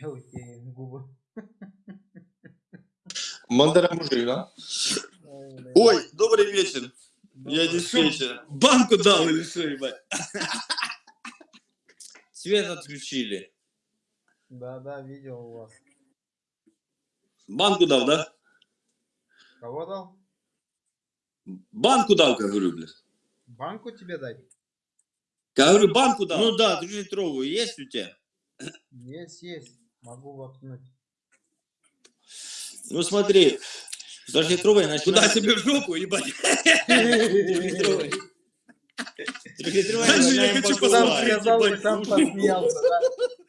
Мелкие губы. Мандара мужик, да? Ой, добрый вечер. Я диспетчер. Банку дал или что, ебать? Свет отключили. Да, да, видел у вас. Банку дал, да? Кого дал? Банку дал, как говорю, блядь. Банку тебе дать? Как говорю, банку дал. Ну да, трехлитровую есть у тебя? Есть, есть. Могу воткнуть. Ну смотри, трехлитровая Куда начинает... себе в жопу, ебать? Трехлитровая. Начинаем хочу Сам посмотреть, покупать. сказал и ебать, сам слушай. посмеялся, да?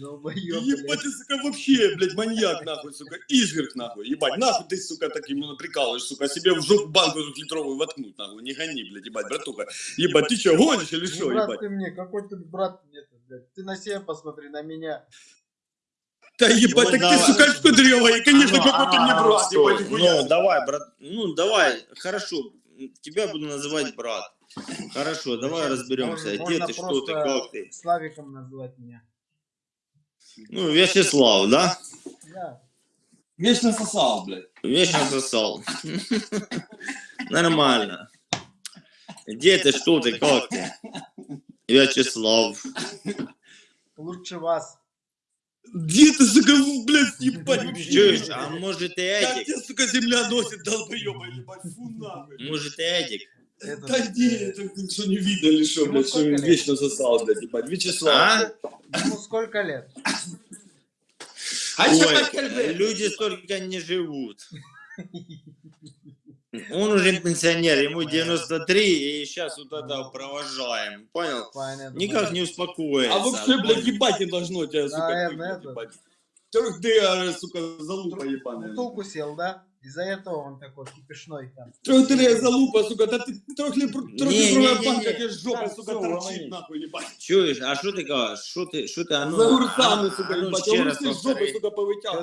Долбоёб, Ебать, ты, сука, вообще, блядь, маньяк, нахуй, сука, изверг, нахуй, ебать, нахуй ты, сука, таким ну, прикалываешь, сука, себе в жопу банку двухлитровую воткнуть, нахуй, не гони, блядь, ебать, братуха, ебать, ты что, гонишь или Не что, брат ебать? ты мне, какой ты брат мне блядь. Ты на себя посмотри, на меня. Да ебать, Ну, так давай. ты, сука, кудрёвая, конечно, Ну, какой ты мне брат, ебать. Ну, давай, брат, ну, давай, хорошо, тебя буду называть брат. Хорошо, давай разберемся, Можно- где ты, что ты, как ты. Славиком называть меня. Ну, Вячеслав, да? Да. Вечно сосал, блядь. Вечно сосал. Нормально. Где ты, что ты, как ты? Вячеслав. Лучше вас. Где ты, сука, блядь, ебать, вообще? А может и Как Эдик? тебя, сука, земля носит, долбоёба, ебать, фу, нахуй. Может и Эдик? Да не, э, это ты что, не видно ли, что, блядь, что вечно сосал, блядь, ебать, Вячеслав. А? Ему сколько лет? А Ой, люди столько не живут. Он уже пенсионер, ему 93, и сейчас вот это провожаем. Понял? Понятно. Никак не успокоится. А вообще, блядь, ебать не должно тебя, сука, Наверное, ебать. Трёх ты, а, сука, залупа ебаная. Бутылку сел, да? Из-за этого он такой кипишной там. Ты, залупа, сука, да ты трехлитровая банка, тебе жопа, Так, сука, торчит, нахуй, ебать. Чуешь, а что ты говоришь? Что ты, что ты, а ну, За огурцами, а- сука, а ну, ебать, а огурцы с жопы, сука,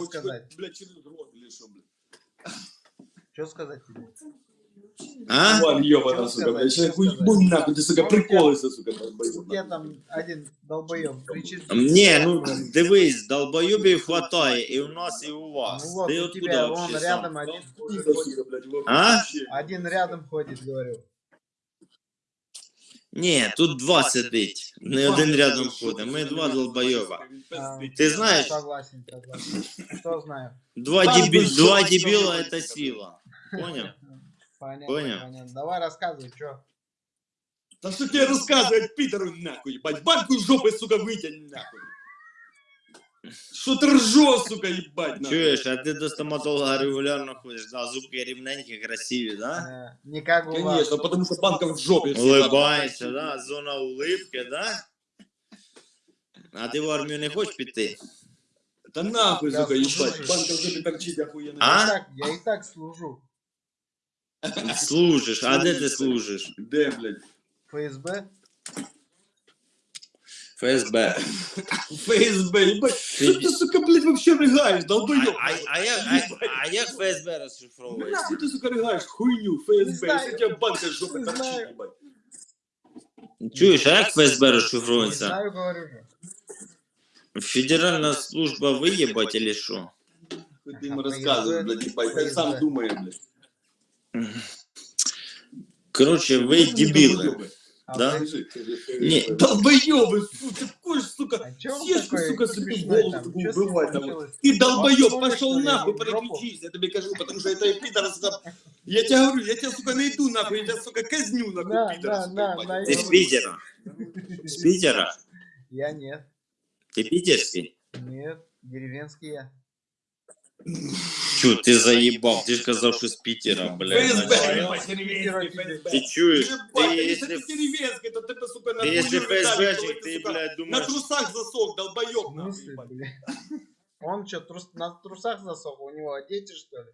сказать? блядь, через рот или что, блядь. Что сказать тебе? А? Вон, ёбана, Чё сука, сказать, блядь, чё сейчас сказать? хуй нахуй, ты, сука, Ну, у тебя- приколышься, сука, долбоёб, У нахуй. тебя там один долбоеб кричит. Не, ну дивись, долбоюбів хватає і у нас, і у вас. Ну вот, Ти у откуда тебя вон вообще сам? рядом один Пизда, ходит. сука, блядь, А? вообще. Один рядом ходит, говорю. Ні, тут два сидить. Не один рядом ходить. Ми два долбойоба. А, Ти знаєш, Согласен, согласен. Что знаю? два, Там дебі... би що два ти дебіла зробив, це сука, сила. Поняв? Понятно, Понял. понятно. Давай рассказывай, что. Да что тебе рассказывать, Питеру, нахуй, ебать, банку жопой, сука, вытянь, нахуй. Что ты ржешь, сука, ебать, нахуй. Чуєш, а ти до стоматолога регулярно ходиш, да, зубки рівненькі, красиві, да? Э, не как у вас. Конечно, потому что банка в жопе. всегда. Улибаєшся, да? Зона улипки, да? А ти в армію не хочеш піти? Да нахуй, Я сука, слушаю. ебать, банка в жопе торчит охуенно. А? Я, и так, я и так служу. Служиш, а де ти служиш? Да, блядь. ФСБ. ФСБ. ФСБ, ебать. Что ты, сука, блядь, вообще рыгаешь, А, долбоёб? а, а, як, а, а як ФСБ розшифровується? Нахуй ты, сука, рыгаешь хуйню, Не ФСБ, знаю. если у тебя банка в жопе Не торчит, знаю. ебать. Чуєш, а як ФСБ Не розшифровується? знаю, говорю же. Федеральна служба виєбать или що? Хуй ты ему ФСБ. рассказываешь, блядь, ебать, я сам ФСБ. думаю, блядь. Дебіли. Долбоёбы. А Да? вы- скажи, Не. Долбоёбы, ты такой, сука, А такой сука, себе голову с бывает там. Ты долбоёб, пошел нахуй, переключись, я тебе кажу, потому что это пидор. Я тебе говорю, я тебя, сука, найду нахуй, я тебя, сука, казню нахуй, На, пидор, Ти з Питера? З Питера? Я нет. Ти питерський? Нет. Деревенский я. Чу, ти заїбав, ти ж казав, що з Питера, блядь. ФСБ, начальник. ебать, деревенский, ФСБ. Ти чуєш? Ебать, Ти, если якщо, ты деревенский, то ты, сука, на ти, якщо хуйню летаешь, ФСБшник, то ти, сука, блядь, На думаєш, трусах засох, долбоёб, В нахуй, смысле, ебать. бля? Он что, трус, на трусах засох? У него дети, что ли?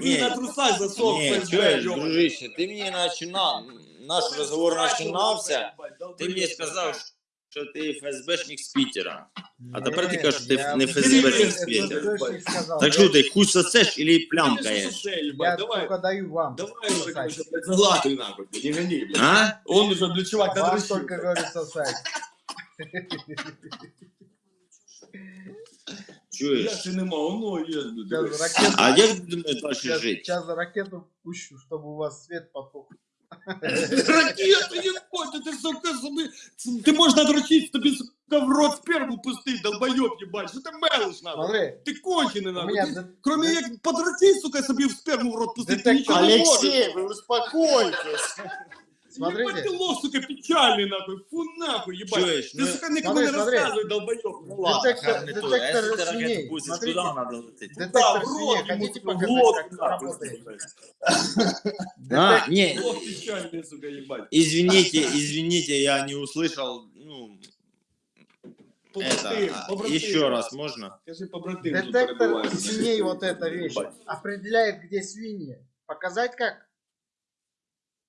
Ні. На трусах засох, Ні, ФСБ, чуєш, ёбаный. дружище, ти мені починав, наш розговор починався, ти мені сказав, що ти ФСБшник з Питера. А тепер ти Нет, кажеш, що ти я- не ФСБшник Это з Питера. ФСБшник сказал. Так що ти хуй сосеш или Конечно, плямкаєш? сосед, Я ебать, давай. только даю вам. Давай уже, сосать. короче, блядь, залатывай нахуй, блядь, не гони, блядь. А? Он уже, блядь, чувак, Вам надрочил. только говорю сосать. Я Чуєш? ще нема, воно є. блядь. Сейчас ракету, А як ти думаєш далі сейчас, жити? сейчас ракету пущу, чтобы у вас свет потух. Ракету, ебать, ти, сука, собі... Ти можеш надрочити, тобі, сука, в рот сперму пустить, долбойоб, єбать. Що ти мелиш, нахуй? Смотри, Ти кончений, у нахуй. меня Ти, де- кроме де- як подрочить, сука, собі в сперму в рот пустить, ти Детектор. нічого не можеш. Олексій, ви успокойтесь. Смотрите. Ебать, ты лох, сука, печальный, нахуй. Фу, нахуй, ебать. Чуєш, Ты, ну, сука, никому смотри, не смотри. рассказывай, долбоёб. Ну ладно, Детектор- детектор А если свиней. пустишь, Смотрите. куда надо лететь? Да, Детектор в свиней, рот, хотите в показать, лоб, как это работает? А, не, Лох печальный, сука, ебать. извините, извините, я не услышал, ну, это, а, побратим. еще раз можно? Скажи, побратим, тут Детектор свиней, вот эта вещь, определяет, где свиньи. Показать как?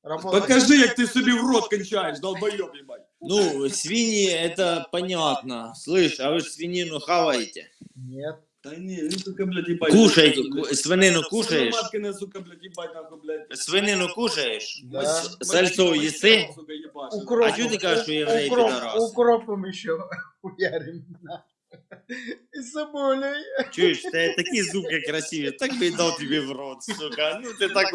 Работает. Покажи, як ти собі в рот кончаєш, долбоёб, ебать. Ну, свиньи, это понятно. Слышь, а вы ж свинину хаваете? Нет. Та ні, він, сука, блядь, ебать. Кушаете, Блядь. ку- свинину кушаешь? Маткине, сука, блядь, ебать, нахуй, блядь. Свинину кушаешь? Да. С- Сальцо еси? Сука, ебашь. Укроп, А чё ты кажешь, что евреи укроп, пидорасы? Укропом еще хуярим. на. И соболей. Чуешь, ты такие зубы красивые, так бы и дал тебе в рот, сука. Ну ты так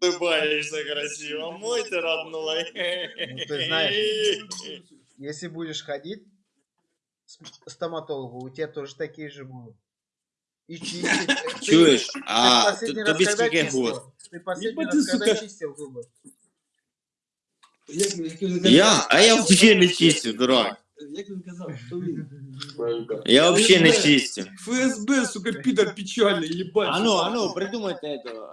улыбаешься красиво, мой ты родной. Ну, ты знаешь. Если будешь ходить с- стоматологу, у тебя тоже такие же будут. И чистить. Ты- Чуешь, ты а последний т- раз тобі когда скільки чистил? год? Ты последний Ебать раз ты, когда сука. чистил зубы? Як, як, як, Я? А я вообще не чистю, дурак. Як він казав, що він? Я вообще не чистю. ФСБ, сука, підар печальний, їбать. А ну, а ну, придумайте это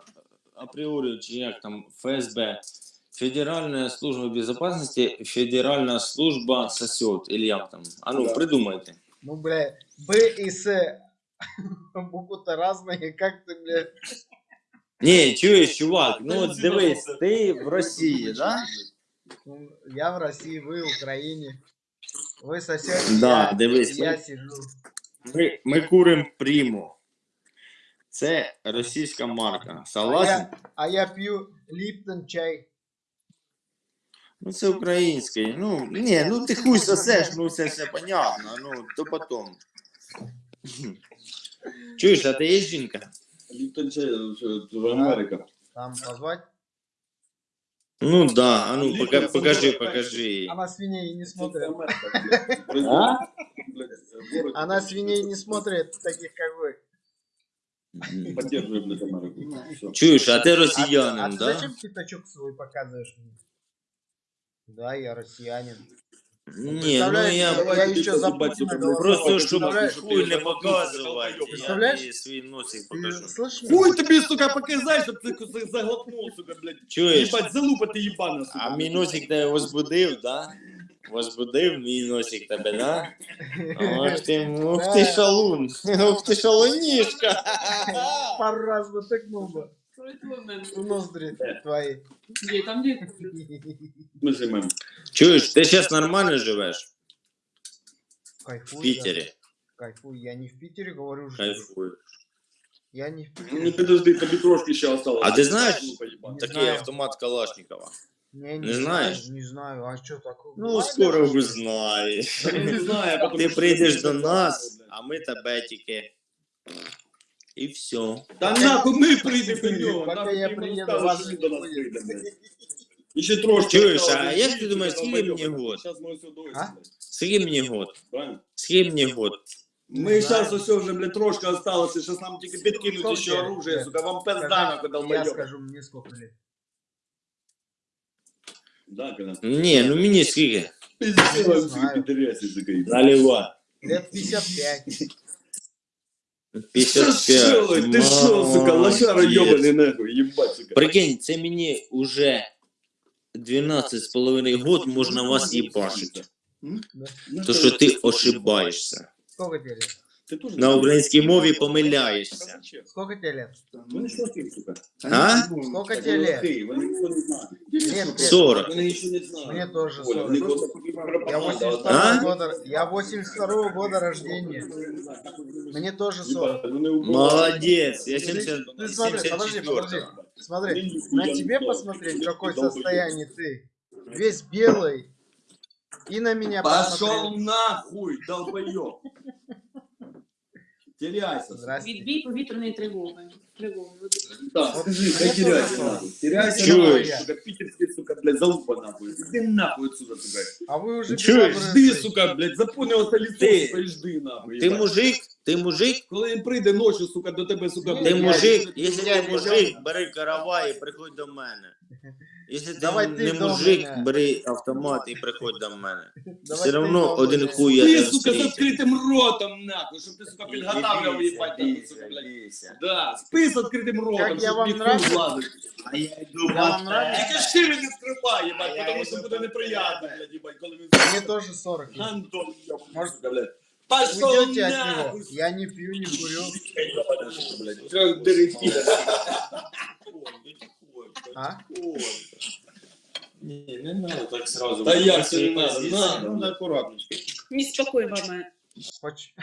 априори, чи як там, ФСБ. Федеральная служба безопасности, Федеральная служба сосет, или як там. А ну, Да. придумайте. Ну, бля, Б и С. Буквы-то разные, как ты, бля. Не, чуєш, чувак, ну от дивись, ти в Росії, да? Ну, Я в России, вы в Украине. Вы соседи, Да, я, дивись, я ми, сижу. ми, ми курим приму. Це російська марка. А Согласен? я, а я пью Липтон чай. Ну це український. Ну, ні, ну ти хуй сосеш, ну це все понятно, ну, то потом. Чуєш, а ти є жінка? Ліптон чай, це Америка. Там позвать. Ну да, а ну Ліптон пока, це покажи, Америка. покажи. Она свиней не смотрит. А? Она свиней не смотрит, таких как вы. Поддерживаем, блядь, Америку. Всё. Чуєш, а ти А, росіянин, а ты да? зачем пятачок свой показываешь мне? Да, я россиянин. Ні, ну Представляешь, я я еще за Путина голосовал. просто щоб Представляешь? хуй не показувати, я Представляєш? тобі свій носик Ты покажу. слышишь меня? Хуй тобі, сука, показай, щоб ти куси заглотнув, сука, блядь. Чуєш? Ебать, залупа ти їбана, сука. А мій носик тебе возбудив, да? Возбудив мій носик тебе, да? Ох ти, ух ти шалун, ух ти шалунішка. Пару раз натыкнул бы в ноздри твои. Где там где? Ми займемо. Чуєш, ти зараз нормально живеш Кайфуй, в Пітері? да. Кайфуй. Я не в Питере говорю, что Кайфую. я не в Ну Питере. підожди, тобі трошки ще осталось. А ти знаєш, Залупа їбана. Не Такий знаю. автомат Калашникова. Не, Не знаешь? знаю, Не знаю, а что такое? Ну, скоро узнаєш. Та він не знає, потому Ти що- прийдеш до нас, а ми тебе тільки. І все. Та нахуй ми прийдемо до нього. Пока нахуй я ти йому приеду, скажеш, вас що не він до нас будет. прийде, блядь. І ще трошки. Чуєш, осталось, а він як ти їде, думаєш, сука, скільки долбойоб. мені год? Щас ми все довеземо, А? блядь. Скільки мені год? Правильно? Скільки мені год? Ми Не зараз знаю. усе вже, блядь, трошки осталося, зараз нам тільки підкинуть Сколько ще тебе? оружие, Нет. сука, вам пизда Скажи, нахуй, Я долбойоб. скажу, мне сколько лет. Да, когда? Ні, ну мені скільки? Пиздец, Не вам знаю. сука, пидоряси, сука. Наливай. Лет 55. 55. Ты ты шо, сука, лошара Молодець. ебаный нахуй, ебать, сука. Прикинь, це мені уже 12 з половиною год можна вас їбашити. То що ти ошибаєшся. Сколько тебе лет? Ти теж На українській мові помиляєшся. Сколько тебе лет? Вони ж лохи, сука. А? Сколько Так, тебе вони лет? лохи, Вони нічого не знають. Нет, нет. 40. Вони нічого не знають. Мне тоже Оля, вони 40. просто Я пропаганда, 82 А? года. Я 82 года рождения. Мне тоже 40. Ебать, вони убивають. Молодець, я Ты- 70, ты смотри, подожди, 74. подожди. Смотри, Вони на ніхуя тебе не посмотреть, в знають. какой Долбоёб. состоянии ты. Весь белый. И на меня Пошел посмотреть. нахуй, долбоёб. Теряйся. Відбій повітряної тривоги. Тривоги. Да, скажи, хай теряйся нахуй. Теряйся нахуй, сука, питерский, сука, блядь, залупа нахуй. Иди нахуй отсюда, сука. А вы уже Чуешь? Жди, сука, блядь, Ти- сука, і жди нахуй. Ти мужик, ти мужик, Коли він прийде ночі, сука, до тебе, сука, Ти блядь, мужик, я- якщо ти мужик, бери каравай і приходь до мене. Якщо ти Давай ти не до мужик, мене. бери автомат і приходь до мене. Давай Все ты равно дома, один блядь. хуй я Ти, тебе сука, з встрічу. відкритим ротом, нахуй, щоб ти, сука, підготавливав, їбать, нахуй, сука, блядь. Да, спи з відкритим ротом, Як я щоб вам мій хуй нравлюсь? влазить. А я йду Я вам нравлюсь? Тільки шире не скривай, А їбать, я тому що йду буде по неприємно, тебе. блядь, їбать, коли він... Мне тоже 40. есть. Антон, Может, Может, блядь. Вы Пошел идете от нахуй, него. Я не пью, не курю. блядь. Трёх дыры А? Ні, не надо так сразу. Та як це Свої не надо? позиції. Надо. Ну, акуратно. Неспокійно, мама. Поч-